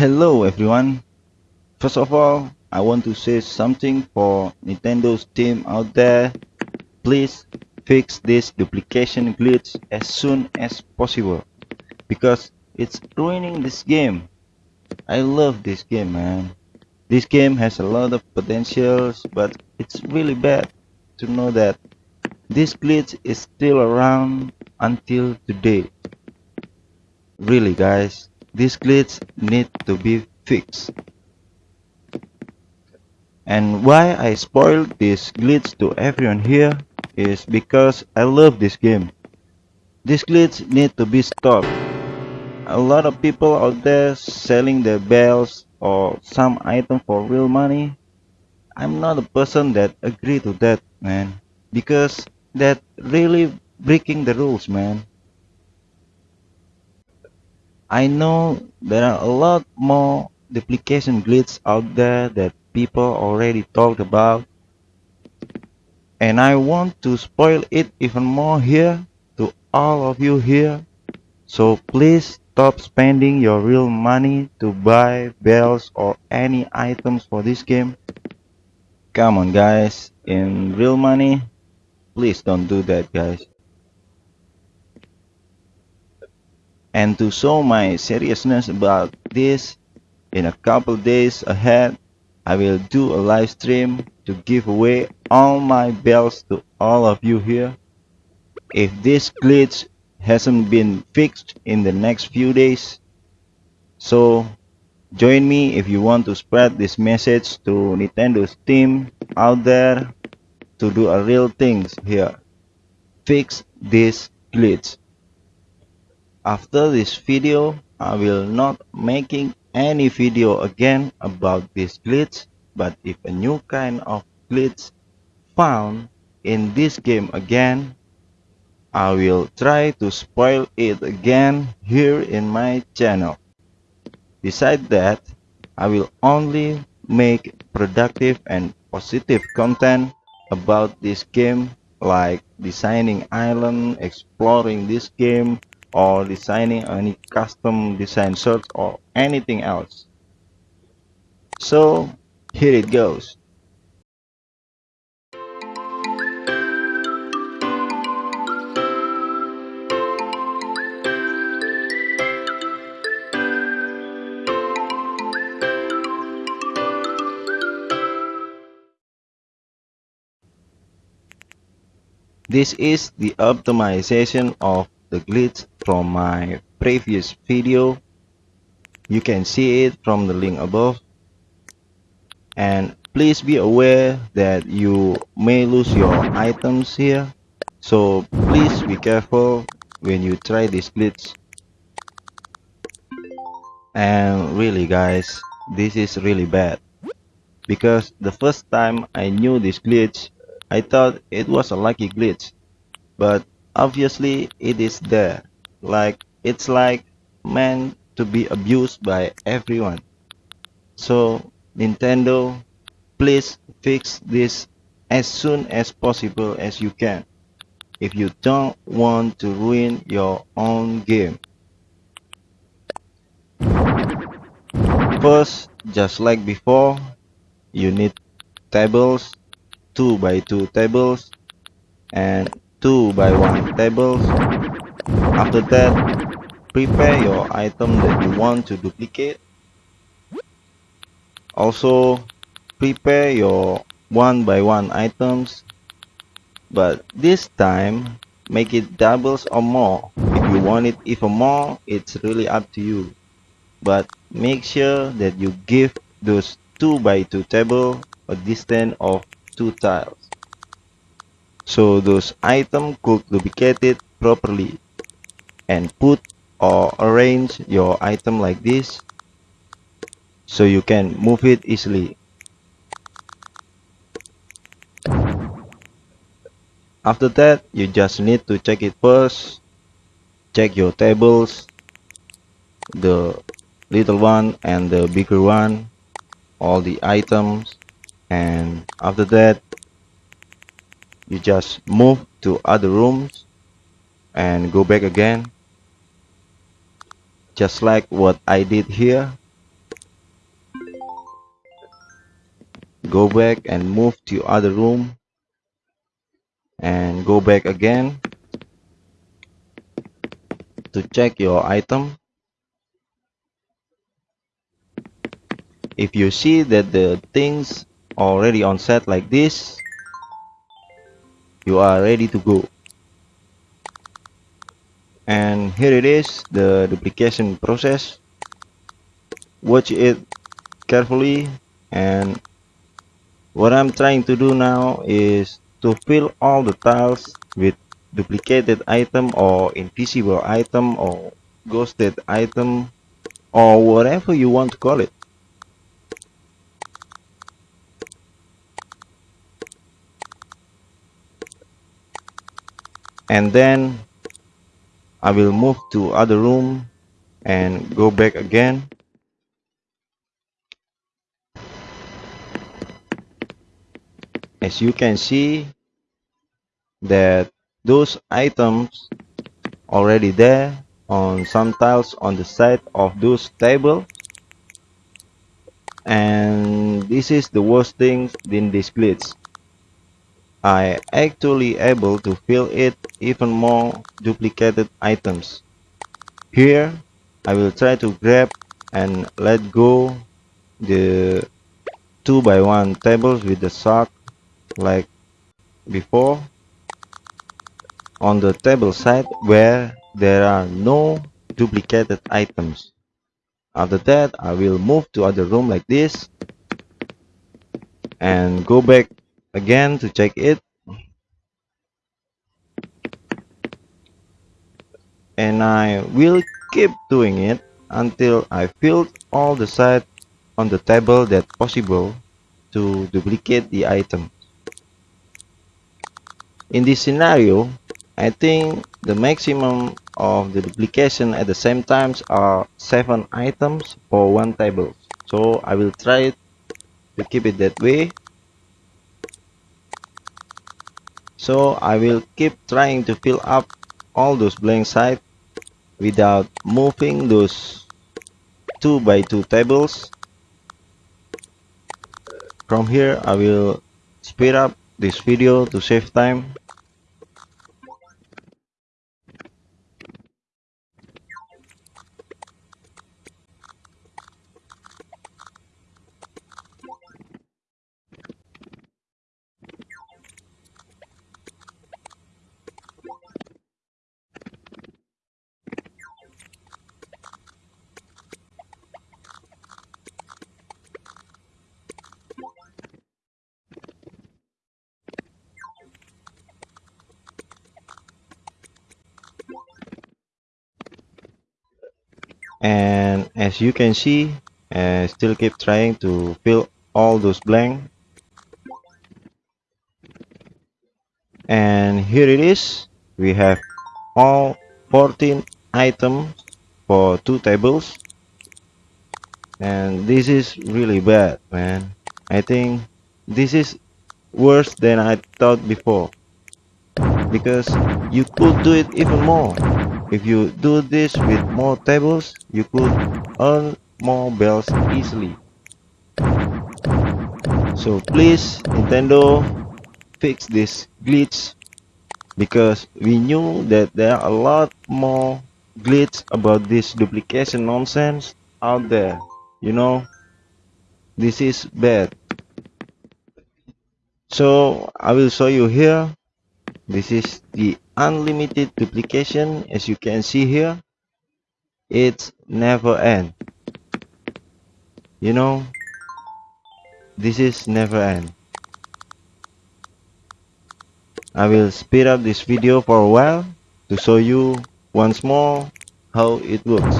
Hello everyone. First of all, I want to say something for Nintendo's team out there. Please fix this duplication glitch as soon as possible because it's ruining this game. I love this game, man. This game has a lot of potentials, but it's really bad to know that this glitch is still around until today. Really guys, this glitches need to be fixed. And why I spoiled this glitch to everyone here is because I love this game. This glitch need to be stopped. A lot of people out there selling their bells or some item for real money. I'm not a person that agree to that, man. Because that really breaking the rules, man. I know there are a lot more duplication glitches out there that people already talked about. And I want to spoil it even more here to all of you here. So please stop spending your real money to buy bells or any items for this game. Come on guys. In real money please don't do that guys and to show my seriousness about this in a couple days ahead I will do a live stream to give away all my bells to all of you here. If this glitch hasn't been fixed in the next few days so join me if you want to spread this message to Nintendo's team out there to do a real things here. Fix this glitch after this video, I will not making any video again about this glitch, but if a new kind of glitch found in this game again, I will try to spoil it again here in my channel. Besides that, I will only make productive and positive content about this game like designing island, exploring this game, or designing any custom design shirts or anything else. So here it goes. This is the optimization of the glitch from my previous video. You can see it from the link above. And please be aware that you may lose your items here. So please be careful when you try this glitch. And really guys this is really bad. Because the first time I knew this glitch I thought it was a lucky glitch. But obviously it is there. Like it's like meant to be abused by everyone. So nintendo please fix this as soon as possible as you can. If you don't want to ruin your own game. First just like before you need tables 2 by 2 tables and 2 by 1 tables. After that, prepare your item that you want to duplicate. Also, prepare your 1 by 1 items. But this time, make it doubles or more. If you want it even more, it's really up to you. But make sure that you give those 2 by 2 table a distance of 2 tiles so those items could duplicate it properly and put or arrange your item like this. So you can move it easily. After that you just need to check it first. Check your tables the little one and the bigger one all the items. And after that you just move to other rooms and go back again. Just like what I did here. Go back and move to other room and go back again to check your item. If you see that the things already on set like this you are ready to go. And here it is the duplication process. Watch it carefully. And what I'm trying to do now is to fill all the tiles with duplicated item or invisible item or ghosted item or whatever you want to call it and then I will move to other room and go back again. As you can see that those items already there on some tiles on the side of those tables and this is the worst thing in this glitch I actually able to fill it even more duplicated items here I will try to grab and let go the 2 by 1 tables with the sock like before on the table side where there are no duplicated items. After that, I will move to other room like this and go back again to check it. And I will keep doing it until I filled all the side on the table that possible to duplicate the item. In this scenario, I think the maximum of the duplication at the same times are 7 items for one table. So I will try to keep it that way. So I will keep trying to fill up all those blank sides without moving those 2 by 2 tables. From here I will speed up this video to save time and as you can see I still keep trying to fill all those blank. And here it is. We have all 14 items for two tables. And this is really bad man. I think this is worse than I thought before. Because you could do it even more if you do this with more tables, you could earn more bells easily. So please, Nintendo, fix this glitch because we knew that there are a lot more glitch about this duplication nonsense out there. You know, this is bad. So I will show you here. This is the unlimited duplication as you can see here it never end. You know this is never end. I will speed up this video for a while to show you once more how it works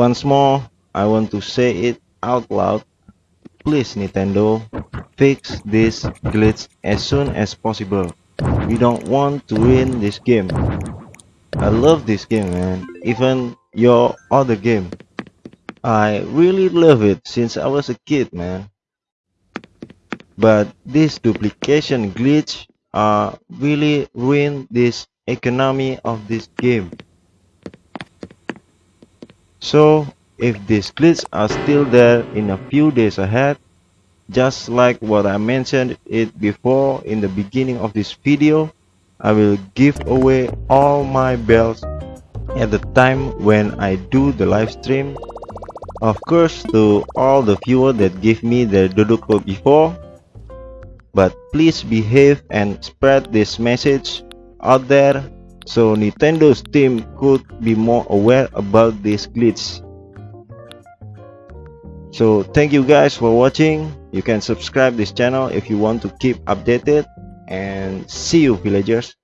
Once more, I want to say it out loud. Please, Nintendo, fix this glitch as soon as possible. We don't want to win this game. I love this game man, even your other game. I really love it since I was a kid man. But this duplication glitch uh, really ruin this economy of this game. So if these glitches are still there in a few days ahead, just like what I mentioned it before in the beginning of this video, I will give away all my bells at the time when I do the live stream. Of course to all the viewers that give me the dodo code before, but please behave and spread this message out there so Nintendo's team could be more aware about this glitch. So thank you guys for watching. You can subscribe this channel if you want to keep updated and see you villagers.